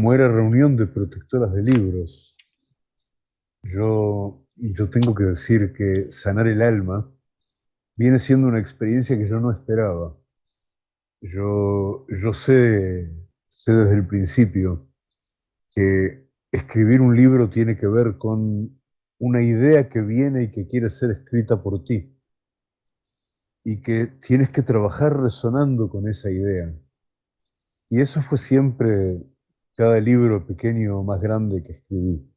como era reunión de protectoras de libros, yo, yo tengo que decir que sanar el alma viene siendo una experiencia que yo no esperaba. Yo, yo sé, sé desde el principio que escribir un libro tiene que ver con una idea que viene y que quiere ser escrita por ti. Y que tienes que trabajar resonando con esa idea. Y eso fue siempre cada libro pequeño o más grande que escribí.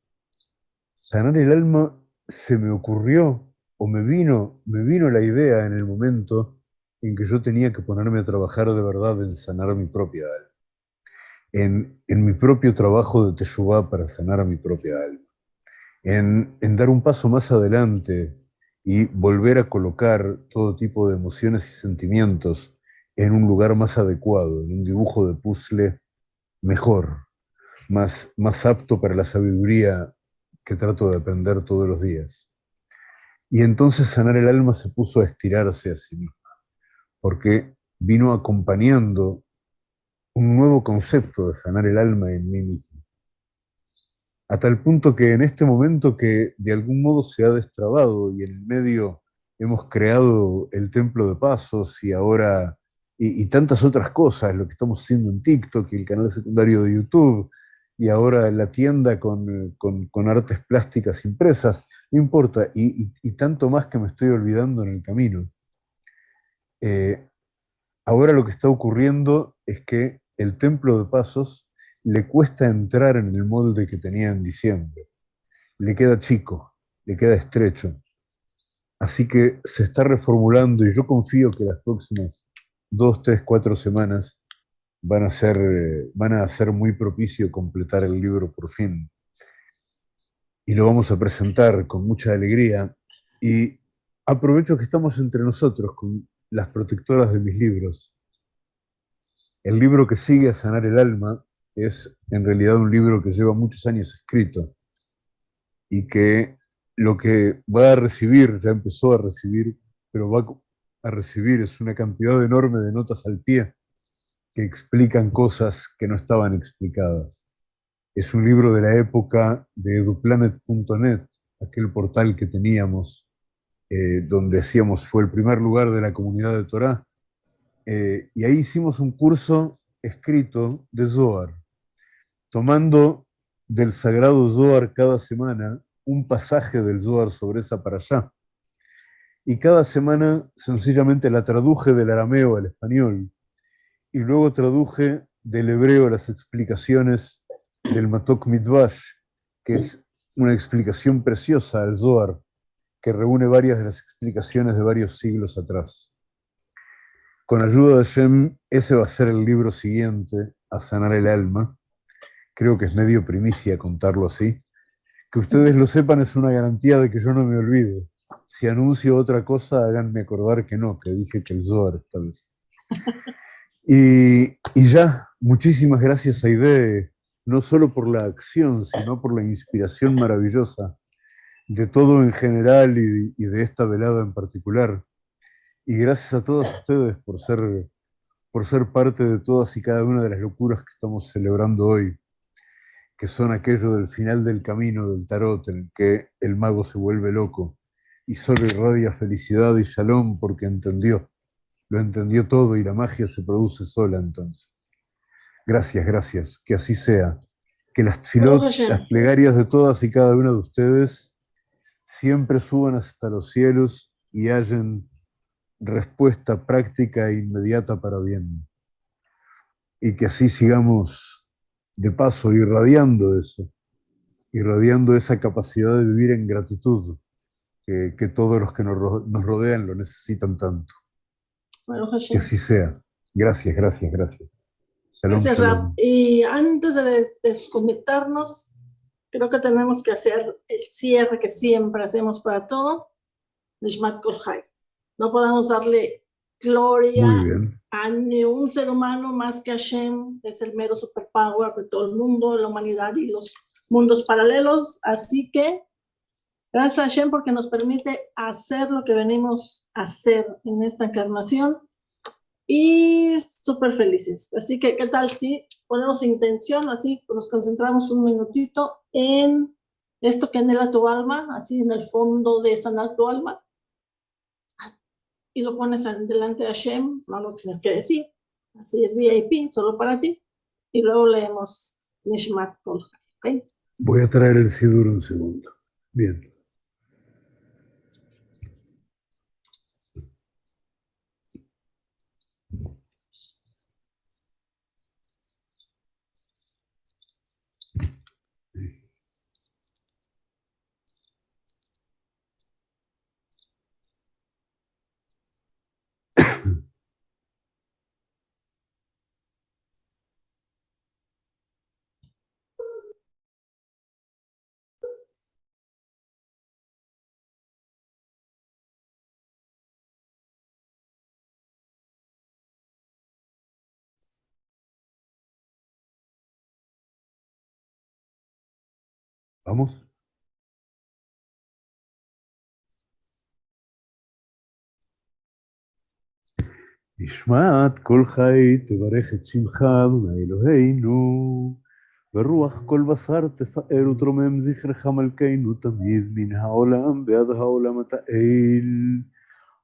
Sanar el alma se me ocurrió o me vino, me vino la idea en el momento en que yo tenía que ponerme a trabajar de verdad en sanar mi propia alma. En, en mi propio trabajo de Teshuvah para sanar mi propia alma en, dar un paso más adelante y volver a colocar todo tipo de emociones y sentimientos en un lugar más adecuado, en un dibujo de puzzle mejor, más, más apto para la sabiduría que trato de aprender todos los días. Y entonces sanar el alma se puso a estirarse a sí misma, porque vino acompañando un nuevo concepto de sanar el alma en mí mismo a tal punto que en este momento que de algún modo se ha destrabado y en el medio hemos creado el templo de pasos y ahora, y, tantas otras cosas, lo que estamos haciendo en TikTok y el canal secundario de YouTube, y ahora la tienda con, artes plásticas impresas, no importa, y, tanto más que me estoy olvidando en el camino. Eh, ahora lo que está ocurriendo es que el templo de pasos le cuesta entrar en el molde que tenía en diciembre. Le queda chico, le queda estrecho. Así que se está reformulando y yo confío que las próximas dos, tres, cuatro semanas van a ser, van a ser muy propicio completar el libro por fin. Y lo vamos a presentar con mucha alegría. Y aprovecho que estamos entre nosotros con las protectoras de mis libros. El libro que sigue a sanar el alma es en realidad un libro que lleva muchos años escrito y que lo que va a recibir, ya empezó a recibir, pero va a recibir es una cantidad enorme de notas al pie que explican cosas que no estaban explicadas. Es un libro de la época de eduplanet.net, aquel portal que teníamos, eh, donde decíamos fue el primer lugar de la comunidad de Torah, eh, y ahí hicimos un curso escrito de Zohar, tomando del sagrado Zohar cada semana un pasaje del Zohar sobre esa para allá. Y cada semana sencillamente la traduje del arameo al español y luego traduje del hebreo las explicaciones del Matok Midvash, que es una explicación preciosa al Zohar, que reúne varias de las explicaciones de varios siglos atrás. Con ayuda de Shem, ese va a ser el libro siguiente, a sanar el alma, creo que es medio primicia contarlo así. Que ustedes lo sepan es una garantía de que yo no me olvide. Si anuncio otra cosa, háganme acordar que no, que dije que el Zohar esta vez. Y, ya, muchísimas gracias Aide, no solo por la acción, sino por la inspiración maravillosa de todo en general y, de esta velada en particular. Y gracias a todos ustedes por ser, por ser parte de todas y cada una de las locuras que estamos celebrando hoy que son aquellos del final del camino del tarot, en el que el mago se vuelve loco y solo irradia felicidad y shalom porque entendió, lo entendió todo y la magia se produce sola entonces. Gracias, gracias, que así sea. Que las, las plegarias de todas y cada una de ustedes siempre suban hasta los cielos y hallen respuesta práctica e inmediata para bien. Y que así sigamos de paso irradiando eso, irradiando esa capacidad de vivir en gratitud que, todos los que nos, rodean lo necesitan tanto. Que así sea. Gracias, gracias, gracias. gracias, Rab. Y antes de desconectarnos, creo que tenemos que hacer el cierre que siempre hacemos para todo, Nishmat Kolhai. No podemos darle gloria a ni un ser humano más que Hashem, es el mero superpower de todo el mundo, la humanidad y los mundos paralelos. Así que, gracias a Hashem porque nos permite hacer lo que venimos a hacer en esta encarnación. y súper felices. Así que, ¿qué tal si ponemos intención, así nos concentramos un minutito en esto que anhela tu alma, así en el fondo de sanar tu alma, y lo pones delante de Hashem, no lo tienes que decir, así es VIP, solo para ti, y luego leemos Nishmat Kolha. Voy a traer el Sidur un segundo. Bien. Vamos. נשמעת כל חי תברך את שמך, אלוהינו, ורוח כל בשר תפאר ותרומם זכרך מלכנו תמיד מן העולם ועד העולם אתה אל.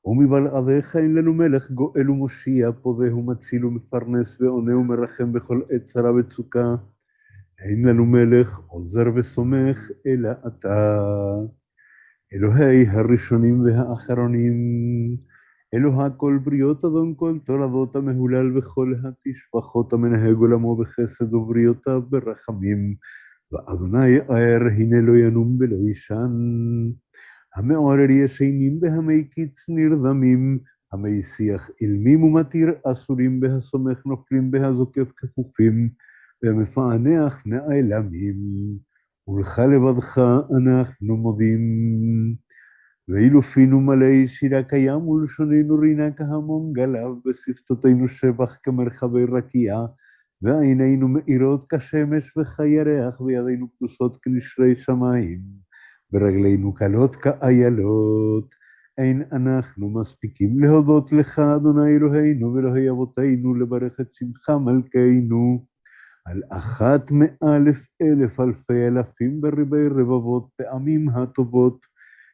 ומבלעדיך אין לנו מלך גואל ומושיע, פודה ומציל ומפרנס ועונה ומרחם בכל עת צרה וצוקה. אין לנו מלך עוזר וסומך, אלא אתה. אלוהי הראשונים והאחרונים, אלוה כל בריות אדון כל תולדות המהולל וכל התשפחות המנהג עולמו בחסד ובריותיו ברחמים. ואדוני ער, הנה לא ינום ולא יישן. המעורר ישנים בהמי קיץ נרדמים, המי שיח אילמים ומתיר אסורים בהסומך נופלים בהזוקף כפופים. ומפענח נעלמים, ולך לבדך אנחנו מודים. ואילו פינו מלא שירה קיים ולשוננו רינה כהמון גליו, בשפתותינו שבח כמרחבי רקיע, ועינינו מאירות כשמש וכירח, וידינו פרוסות כנשרי שמיים, ורגלינו קלות כאיילות. אין אנחנו מספיקים להודות לך, אדוני אלוהינו ואלוהי אבותינו, לברך את שמך מלכנו. על אחת מאלף אלף אלפי אלפים בריבי רבבות פעמים הטובות,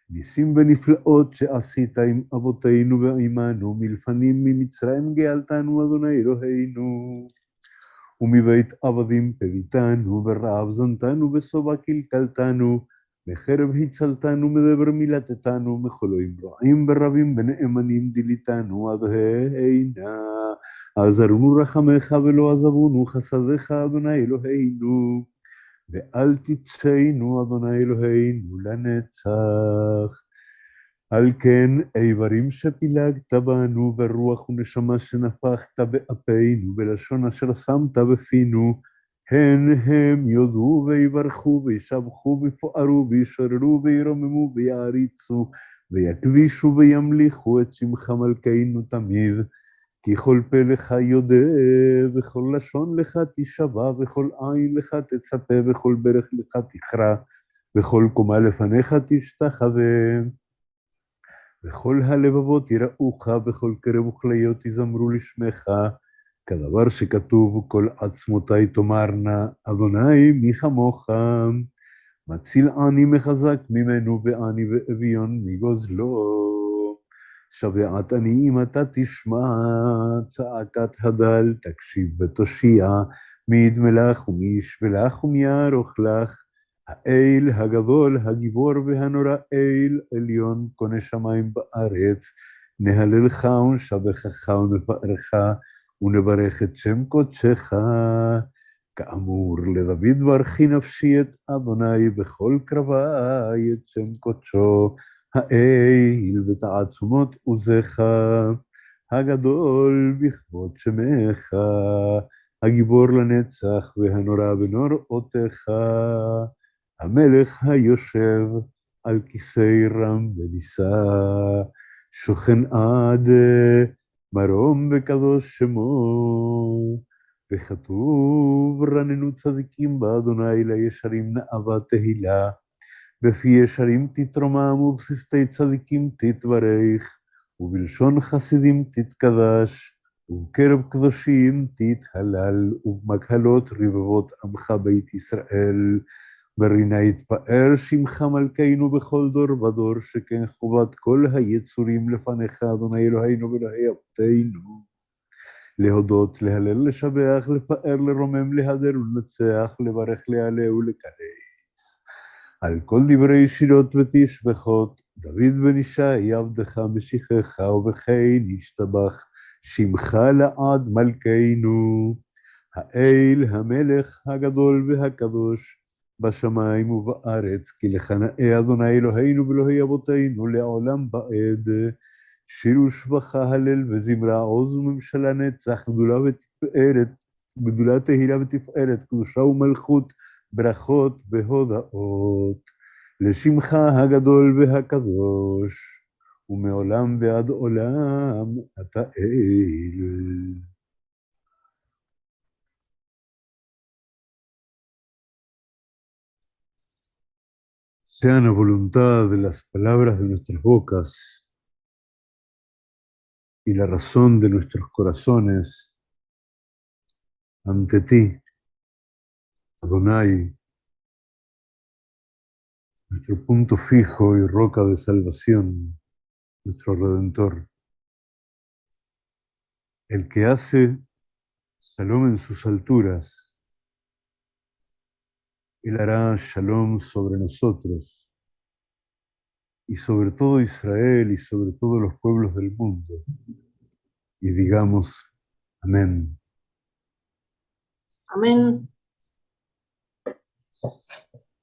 ניסים ונפלאות שעשית עם אבותינו ועמנו, מלפנים ממצרים גאלתנו, אדוני אלוהינו. ומבית עבדים פביתנו, ורעב זנתנו, ושובע קלקלתנו, מחרב הצלתנו, מדבר מילתתנו, מחולואים רעים ורבים ונאמנים דיליתנו, עד. עזרנו רחמך ולא עזבונו חסדיך, אדוני אלוהינו, ואל תצאנו, אדוני אלוהינו, לנצח. על כן, איברים שפילגת בנו, ורוח ונשמה שנפחת באפינו, בלשון אשר שמת בפינו, הן הם יודו ויברכו וישבחו ויפוארו וישררו וירוממו ויעריצו, ויקדישו וימליכו את שמך מלכנו תמיד. כי כל פה לך יודע, וכל לשון לך תשבע, וכל עין לך תצפה, וכל ברך לך תכרע, וכל קומה לפניך תשתחווה. וכל הלבבות יראוך, וכל קרב וכליות יזמרו לשמך, כדבר שכתוב, כל עצמותי תאמרנה, אדוני מי כמוך. מציל עני מחזק ממנו, ועני ואביון מגוזלו. שבעת עניים אתה תשמע, צעקת הדל תקשיב ותושיע, מי ידמה לך ומי ישווה לך ומי יערוך לך. האל הגדול, הגיבור והנורא, אל עליון קונה שמיים בארץ, נהללך ונשבחך ונפארך, ונברך את שם קודשך. כאמור, לדוד ברכי נפשי את אדוני בכל קרבי, את שם קודשו. האל ותעצומות עוזך, הגדול בכבוד שמך, הגיבור לנצח והנורא בנוראותיך, המלך היושב על כיסא רם ונישא, שוכן עד מרום וקדוש שמו, וכתוב רננו צדיקים באדוני לישרים נאווה תהילה. בפי ישרים תתרומם ובשפתי צדיקים תתברך, ובלשון חסידים תתקדש, ובקרב קדושים תתהלל, ובמקהלות רבבות עמך בית ישראל. ברינה יתפאר שמך מלכנו בכל דור ודור, שכן חובת כל היצורים לפניך, אדוני אלוהינו ואלוהי אבותינו. להודות, להלל, לשבח, לפאר, לרומם, להדר ולנצח, לברך, להעלה ולקרס. על כל דברי שירות ותשבחות, דוד בן ישי עבדך משיחך, ובכן ישתבח שמך לעד מלכנו. האל, המלך הגדול והקדוש, בשמיים ובארץ, כי לך נאה אדוני אלוהינו ואלוהי אבותינו לעולם בעד. שיר ושבחה, הלל וזמרה, עוז וממשלה נצח, גדולה ותפארת, גדולה תהילה ותפארת, קדושה ומלכות, ברכות והודאות. לשמך הגדול והקדוש, ומעולם ועד עולם אתה אל. sean a voluntad de las palabras de nuestras bocas y la razón de nuestros corazones ante ti, Adonai, nuestro punto fijo y roca de salvación, nuestro Redentor, el que hace salón en sus alturas, él hará shalom sobre nosotros y sobre todo Israel y sobre todos los pueblos del mundo. Y digamos, amén. Amén.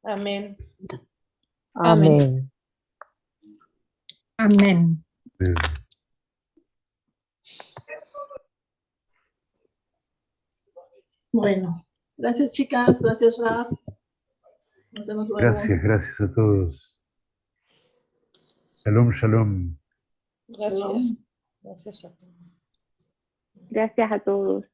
Amén. Amén. Amén. Amén. Bueno, gracias chicas, gracias Raf. Nos vemos luego. Gracias, gracias a todos. Shalom, shalom. Gracias. Gracias a todos. Gracias a todos.